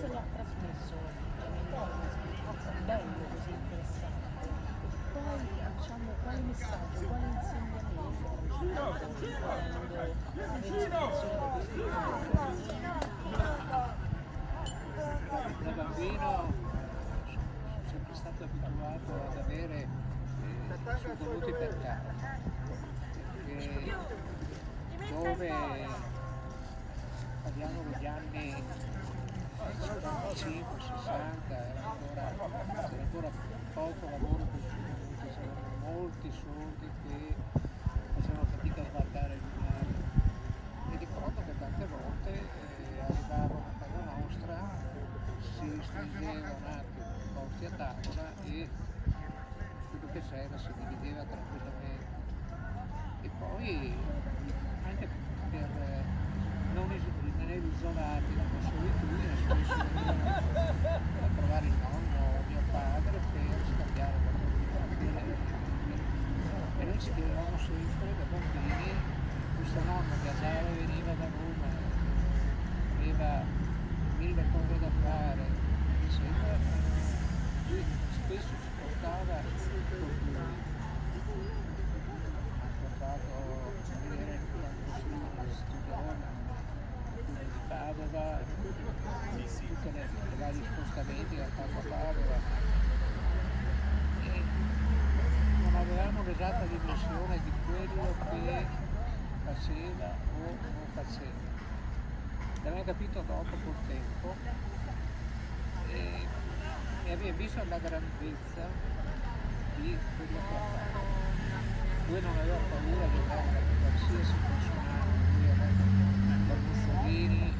cosa che ha trasmesso qualcosa bello così interessante e poi diciamo quale messaggio quale insegnamento da bambino sono sempre stato abituato ad avere eh, contenuti per caso perché dove parliamo degli anni 55, 60, era ancora, c'era ancora poco lavoro pubblico, c'erano molti sordi che facevano fatica a sbarcare il binario. Mi ricordo che tante volte eh, arrivavano a casa nostra, si stringeva un attimo posti a tavola e quello che c'era si divideva tranquillamente. E poi anche per eh, non rimanere isolati nella solitudine, spesso venivano a trovare il nonno o mio padre per scambiare qualcosa e chiedevamo sempre da bambini, questo nonno viaggiava e veniva da Roma, aveva mille cose da fare, eccetera. Lui spesso ci portava con lui. Ha portato a vedere il studione di Padova, tutti i vari spostamenti ha fatto a Padova. E non l'esatta dimensione di quello che faceva o non faceva. L'abbiamo capito dopo col tempo e, e abbiamo visto la grandezza di quello che ha fatto. Lui non aveva paura di andare da qualsiasi personaggio, lui andato da Mussolini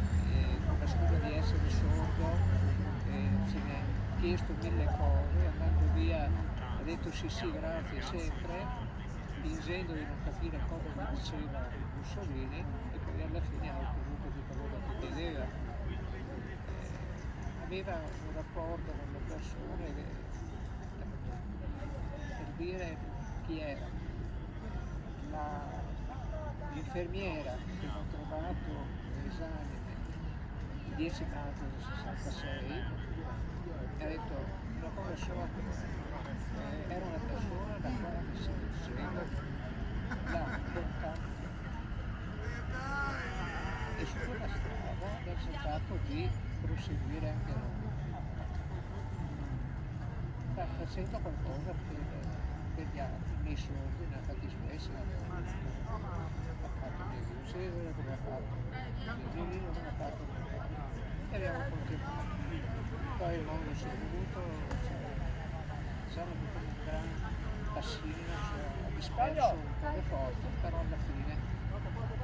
con la scusa di essere sordo, eh, se ne ha chiesto mille cose, andando via ha detto sì sì grazie sempre, fingendo di non capire cosa diceva Mussolini e poi alla fine ha ottenuto tutto quello che chiedeva. Eh, aveva un rapporto con le persone che- per dire chi era. L'infermiera che ho trovato all'esame il 10 maggio del 66 mi ha detto cosa sola eh, era una persona da quale mi si diceva la bontà e su quella strada abbiamo cercato di proseguire anche Fa- facendo qualcosa per, per gli altri, nei soldi, nella fattispecie ha fatto Gesù Cesare come ha fatto Gesù come ha fatto e abbiamo continuato poi il mondo si è siamo avuto un gran passino cioè, disperso le forze però alla fine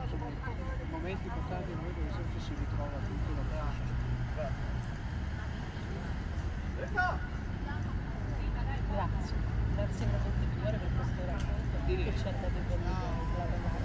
insomma momenti importanti in noi dove sempre si ritrova tutto da stesso Grazie, grazie per tutti per questo racconto che ci ha dato il